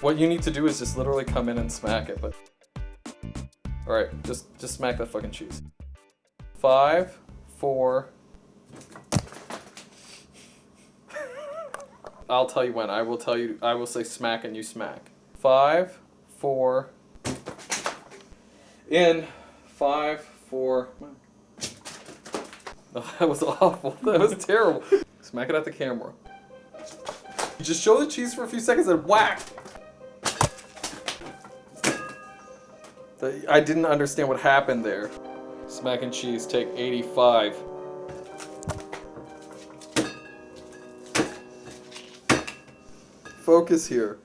What you need to do is just literally come in and smack it, but... Alright, just, just smack that fucking cheese. Five, four... I'll tell you when. I will tell you, I will say smack and you smack. Five, four... In. Five, four... Oh, that was awful. That was terrible. Smack it at the camera. You Just show the cheese for a few seconds and whack! The- I didn't understand what happened there. Smack and cheese, take 85. Focus here.